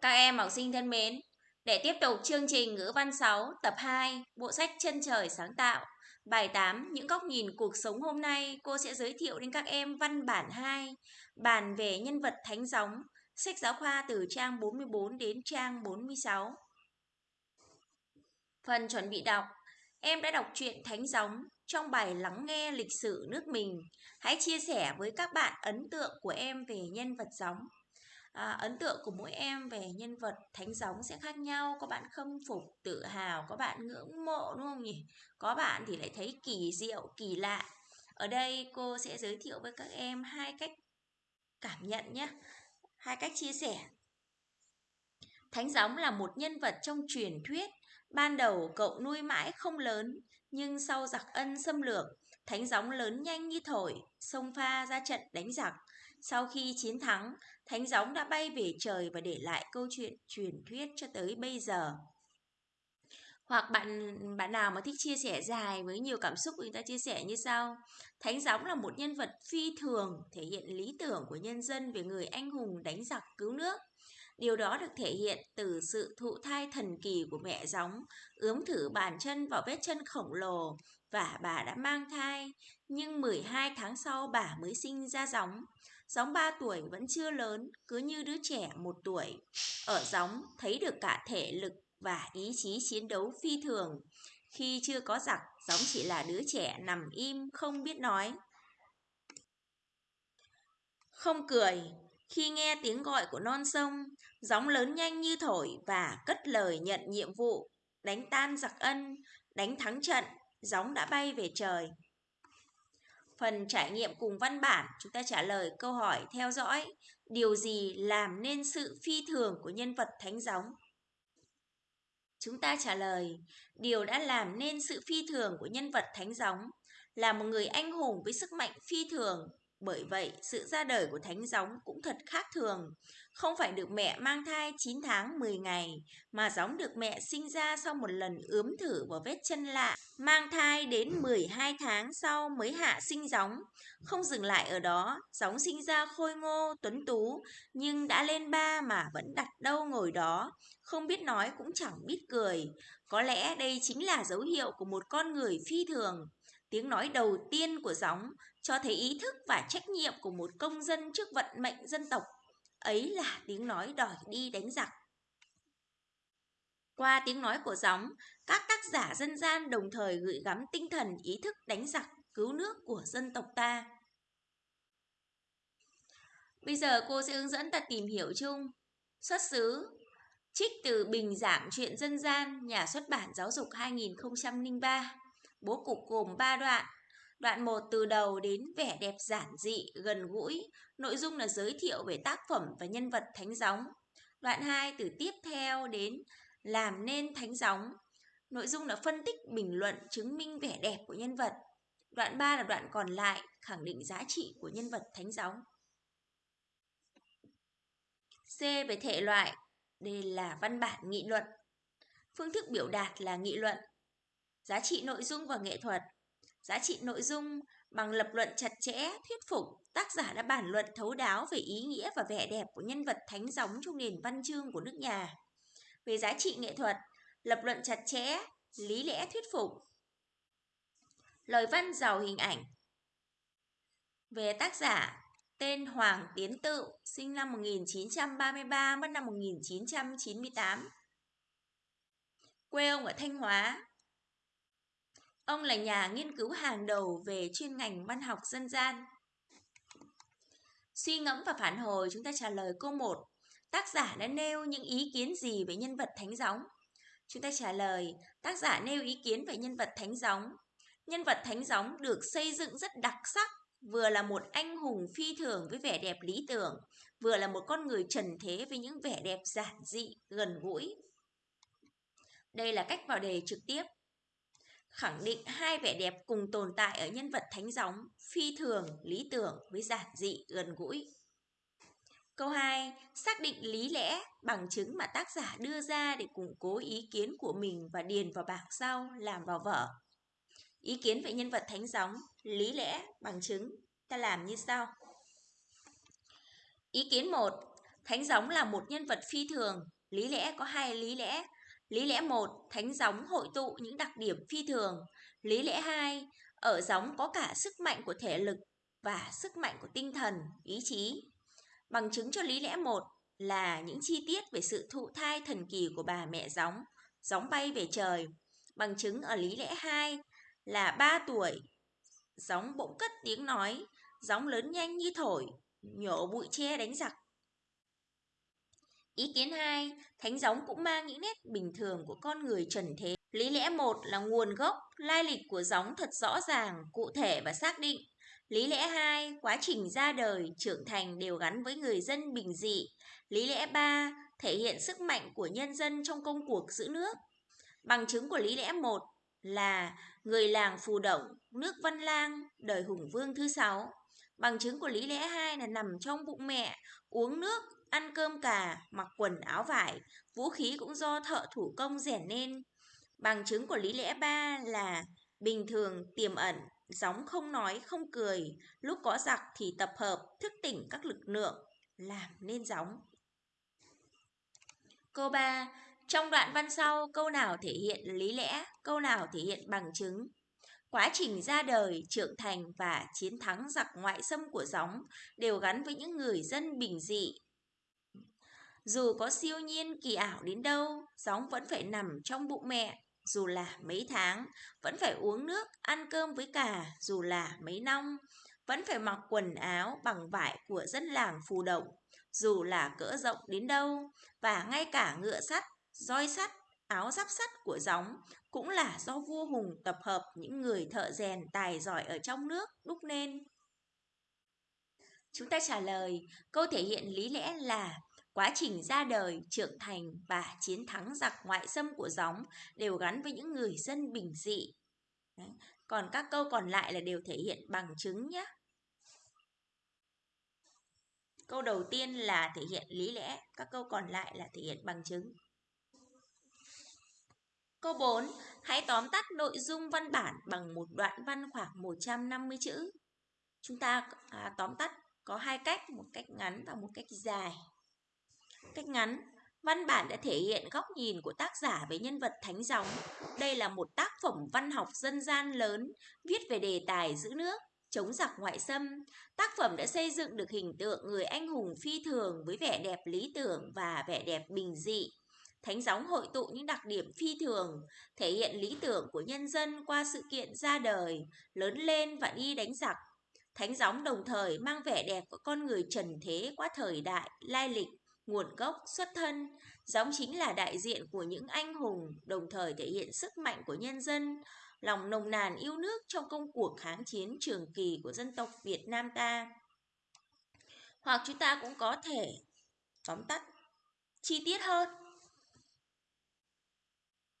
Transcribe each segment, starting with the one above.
Các em học sinh thân mến, để tiếp tục chương trình ngữ văn 6 tập 2, bộ sách Chân trời sáng tạo, bài 8 những góc nhìn cuộc sống hôm nay, cô sẽ giới thiệu đến các em văn bản 2, bàn về nhân vật thánh gióng, sách giáo khoa từ trang 44 đến trang 46. Phần chuẩn bị đọc, em đã đọc truyện Thánh Gióng trong bài lắng nghe lịch sử nước mình. Hãy chia sẻ với các bạn ấn tượng của em về nhân vật gióng à, ấn tượng của mỗi em về nhân vật thánh gióng sẽ khác nhau. Có bạn khâm phục tự hào có bạn ngưỡng mộ đúng không nhỉ? Có bạn thì lại thấy kỳ diệu kỳ lạ. Ở đây cô sẽ giới thiệu với các em hai cách cảm nhận nhé. Hai cách chia sẻ. Thánh gióng là một nhân vật trong truyền thuyết. Ban đầu cậu nuôi mãi không lớn nhưng sau giặc ân xâm lược thánh gióng lớn nhanh như thổi xông pha ra trận đánh giặc sau khi chiến thắng, Thánh Gióng đã bay về trời và để lại câu chuyện truyền thuyết cho tới bây giờ. Hoặc bạn bạn nào mà thích chia sẻ dài với nhiều cảm xúc người ta chia sẻ như sau. Thánh Gióng là một nhân vật phi thường, thể hiện lý tưởng của nhân dân về người anh hùng đánh giặc cứu nước. Điều đó được thể hiện từ sự thụ thai thần kỳ của mẹ gióng, ướm thử bàn chân vào vết chân khổng lồ và bà đã mang thai, nhưng 12 tháng sau bà mới sinh ra gióng. Gióng 3 tuổi vẫn chưa lớn, cứ như đứa trẻ một tuổi. Ở gióng thấy được cả thể lực và ý chí chiến đấu phi thường. Khi chưa có giặc, gióng chỉ là đứa trẻ nằm im không biết nói. Không cười, khi nghe tiếng gọi của non sông, gióng lớn nhanh như thổi và cất lời nhận nhiệm vụ, đánh tan giặc ân, đánh thắng trận, gióng đã bay về trời. Phần trải nghiệm cùng văn bản, chúng ta trả lời câu hỏi theo dõi điều gì làm nên sự phi thường của nhân vật thánh gióng. Chúng ta trả lời, điều đã làm nên sự phi thường của nhân vật thánh gióng là một người anh hùng với sức mạnh phi thường, bởi vậy, sự ra đời của thánh gióng cũng thật khác thường. Không phải được mẹ mang thai 9 tháng 10 ngày, mà gióng được mẹ sinh ra sau một lần ướm thử vào vết chân lạ. Mang thai đến 12 tháng sau mới hạ sinh gióng. Không dừng lại ở đó, gióng sinh ra khôi ngô, tuấn tú, nhưng đã lên ba mà vẫn đặt đâu ngồi đó. Không biết nói cũng chẳng biết cười. Có lẽ đây chính là dấu hiệu của một con người phi thường. Tiếng nói đầu tiên của gióng cho thấy ý thức và trách nhiệm của một công dân trước vận mệnh dân tộc. Ấy là tiếng nói đòi đi đánh giặc. Qua tiếng nói của gióng, các tác giả dân gian đồng thời gửi gắm tinh thần ý thức đánh giặc, cứu nước của dân tộc ta. Bây giờ cô sẽ hướng dẫn ta tìm hiểu chung. Xuất xứ Trích từ Bình Giảng Chuyện Dân gian, Nhà xuất bản Giáo dục 2003. Bố cục gồm 3 đoạn. Đoạn 1 từ đầu đến vẻ đẹp giản dị, gần gũi, nội dung là giới thiệu về tác phẩm và nhân vật thánh gióng. Đoạn 2 từ tiếp theo đến làm nên thánh gióng. Nội dung là phân tích, bình luận, chứng minh vẻ đẹp của nhân vật. Đoạn 3 là đoạn còn lại, khẳng định giá trị của nhân vật thánh gióng. C về thể loại, đây là văn bản nghị luận. Phương thức biểu đạt là nghị luận, giá trị nội dung và nghệ thuật. Giá trị nội dung bằng lập luận chặt chẽ, thuyết phục, tác giả đã bản luận thấu đáo về ý nghĩa và vẻ đẹp của nhân vật thánh gióng trong nền văn chương của nước nhà. Về giá trị nghệ thuật, lập luận chặt chẽ, lý lẽ thuyết phục. Lời văn giàu hình ảnh. Về tác giả, tên Hoàng Tiến Tự, sinh năm 1933, mất năm 1998. Quê ông ở Thanh Hóa, Ông là nhà nghiên cứu hàng đầu về chuyên ngành văn học dân gian. Suy ngẫm và phản hồi chúng ta trả lời câu 1. Tác giả đã nêu những ý kiến gì về nhân vật Thánh Gióng? Chúng ta trả lời, tác giả nêu ý kiến về nhân vật Thánh Gióng. Nhân vật Thánh Gióng được xây dựng rất đặc sắc, vừa là một anh hùng phi thường với vẻ đẹp lý tưởng, vừa là một con người trần thế với những vẻ đẹp giản dị, gần gũi. Đây là cách vào đề trực tiếp khẳng định hai vẻ đẹp cùng tồn tại ở nhân vật thánh gióng, phi thường, lý tưởng với giản dị, gần gũi. Câu 2. Xác định lý lẽ, bằng chứng mà tác giả đưa ra để củng cố ý kiến của mình và điền vào bảng sau, làm vào vở. Ý kiến về nhân vật thánh gióng, lý lẽ, bằng chứng, ta làm như sau. Ý kiến 1. Thánh gióng là một nhân vật phi thường, lý lẽ có hai lý lẽ. Lý lẽ một, thánh gióng hội tụ những đặc điểm phi thường. Lý lẽ hai, ở gióng có cả sức mạnh của thể lực và sức mạnh của tinh thần, ý chí. Bằng chứng cho lý lẽ một là những chi tiết về sự thụ thai thần kỳ của bà mẹ gióng, gióng bay về trời. Bằng chứng ở lý lẽ 2 là 3 tuổi, gióng bỗng cất tiếng nói, gióng lớn nhanh như thổi, nhổ bụi tre đánh giặc. Ý kiến 2, thánh gióng cũng mang những nét bình thường của con người trần thế. Lý lẽ 1 là nguồn gốc, lai lịch của gióng thật rõ ràng, cụ thể và xác định. Lý lẽ 2, quá trình ra đời, trưởng thành đều gắn với người dân bình dị. Lý lẽ 3, thể hiện sức mạnh của nhân dân trong công cuộc giữ nước. Bằng chứng của lý lẽ 1 là người làng Phù Động, nước Văn Lang, đời Hùng Vương thứ sáu. Bằng chứng của lý lẽ 2 là nằm trong bụng mẹ, uống nước, ăn cơm cà, mặc quần áo vải, vũ khí cũng do thợ thủ công rèn nên. Bằng chứng của lý lẽ 3 là bình thường tiềm ẩn, gióng không nói không cười, lúc có giặc thì tập hợp, thức tỉnh các lực lượng, làm nên gióng. Câu 3. Trong đoạn văn sau, câu nào thể hiện lý lẽ, câu nào thể hiện bằng chứng? Quá trình ra đời, trưởng thành và chiến thắng giặc ngoại xâm của gióng đều gắn với những người dân bình dị. Dù có siêu nhiên kỳ ảo đến đâu, gióng vẫn phải nằm trong bụng mẹ, dù là mấy tháng, vẫn phải uống nước, ăn cơm với cả, dù là mấy năm, vẫn phải mặc quần áo bằng vải của dân làng phù động, dù là cỡ rộng đến đâu, và ngay cả ngựa sắt, roi sắt, áo giáp sắt của gióng cũng là do vua Hùng tập hợp những người thợ rèn tài giỏi ở trong nước đúc nên. Chúng ta trả lời, câu thể hiện lý lẽ là quá trình ra đời, trưởng thành và chiến thắng giặc ngoại xâm của gióng đều gắn với những người dân bình dị. Đấy. Còn các câu còn lại là đều thể hiện bằng chứng nhé. Câu đầu tiên là thể hiện lý lẽ, các câu còn lại là thể hiện bằng chứng. Câu 4. Hãy tóm tắt nội dung văn bản bằng một đoạn văn khoảng 150 chữ. Chúng ta à, tóm tắt có hai cách, một cách ngắn và một cách dài. Cách ngắn, văn bản đã thể hiện góc nhìn của tác giả về nhân vật Thánh Gióng. Đây là một tác phẩm văn học dân gian lớn, viết về đề tài giữ nước, chống giặc ngoại xâm. Tác phẩm đã xây dựng được hình tượng người anh hùng phi thường với vẻ đẹp lý tưởng và vẻ đẹp bình dị. Thánh gióng hội tụ những đặc điểm phi thường, thể hiện lý tưởng của nhân dân qua sự kiện ra đời, lớn lên và đi đánh giặc. Thánh gióng đồng thời mang vẻ đẹp của con người trần thế qua thời đại, lai lịch, nguồn gốc, xuất thân. Gióng chính là đại diện của những anh hùng, đồng thời thể hiện sức mạnh của nhân dân, lòng nồng nàn yêu nước trong công cuộc kháng chiến trường kỳ của dân tộc Việt Nam ta. Hoặc chúng ta cũng có thể tóm tắt chi tiết hơn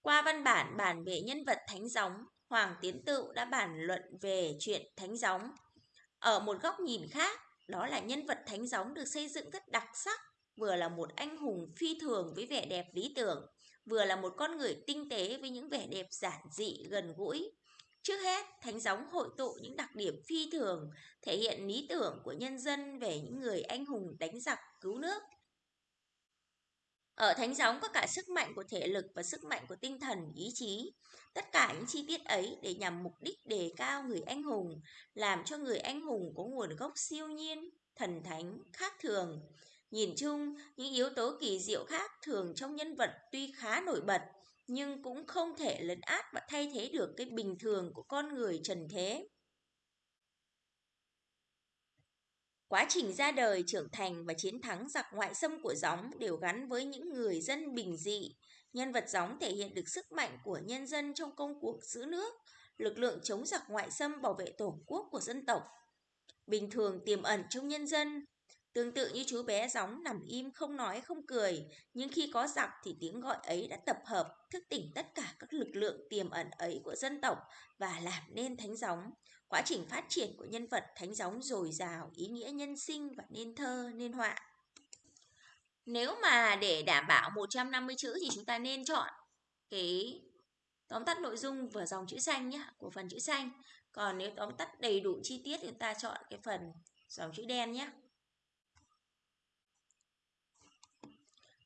qua văn bản bản về nhân vật Thánh Gióng, Hoàng Tiến Tự đã bàn luận về chuyện Thánh Gióng. Ở một góc nhìn khác, đó là nhân vật Thánh Gióng được xây dựng rất đặc sắc, vừa là một anh hùng phi thường với vẻ đẹp lý tưởng, vừa là một con người tinh tế với những vẻ đẹp giản dị, gần gũi. Trước hết, Thánh Gióng hội tụ những đặc điểm phi thường, thể hiện lý tưởng của nhân dân về những người anh hùng đánh giặc cứu nước, ở thánh gióng có cả sức mạnh của thể lực và sức mạnh của tinh thần, ý chí. Tất cả những chi tiết ấy để nhằm mục đích đề cao người anh hùng, làm cho người anh hùng có nguồn gốc siêu nhiên, thần thánh, khác thường. Nhìn chung, những yếu tố kỳ diệu khác thường trong nhân vật tuy khá nổi bật, nhưng cũng không thể lấn át và thay thế được cái bình thường của con người trần thế. Quá trình ra đời, trưởng thành và chiến thắng giặc ngoại xâm của gióng đều gắn với những người dân bình dị. Nhân vật gióng thể hiện được sức mạnh của nhân dân trong công cuộc giữ nước, lực lượng chống giặc ngoại xâm bảo vệ tổ quốc của dân tộc. Bình thường tiềm ẩn trong nhân dân, tương tự như chú bé gióng nằm im không nói không cười, nhưng khi có giặc thì tiếng gọi ấy đã tập hợp, thức tỉnh tất cả các lực lượng tiềm ẩn ấy của dân tộc và làm nên thánh gióng. Quá trình phát triển của nhân vật thánh gióng dồi dào, ý nghĩa nhân sinh và nên thơ, nên họa. Nếu mà để đảm bảo 150 chữ thì chúng ta nên chọn cái tóm tắt nội dung và dòng chữ xanh nhé, của phần chữ xanh. Còn nếu tóm tắt đầy đủ chi tiết thì chúng ta chọn cái phần dòng chữ đen nhé.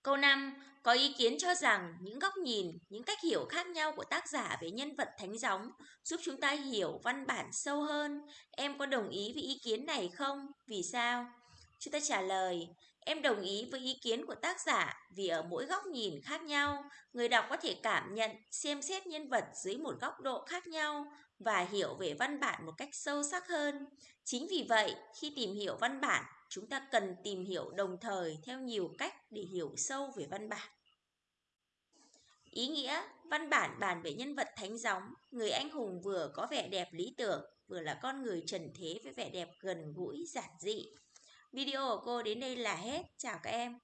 Câu 5. Có ý kiến cho rằng những góc nhìn, những cách hiểu khác nhau của tác giả về nhân vật thánh gióng giúp chúng ta hiểu văn bản sâu hơn. Em có đồng ý với ý kiến này không? Vì sao? Chúng ta trả lời, em đồng ý với ý kiến của tác giả vì ở mỗi góc nhìn khác nhau, người đọc có thể cảm nhận, xem xét nhân vật dưới một góc độ khác nhau và hiểu về văn bản một cách sâu sắc hơn. Chính vì vậy, khi tìm hiểu văn bản, chúng ta cần tìm hiểu đồng thời theo nhiều cách để hiểu sâu về văn bản. Ý nghĩa, văn bản bàn về nhân vật thánh gióng, người anh hùng vừa có vẻ đẹp lý tưởng, vừa là con người trần thế với vẻ đẹp gần gũi, giản dị. Video của cô đến đây là hết. Chào các em.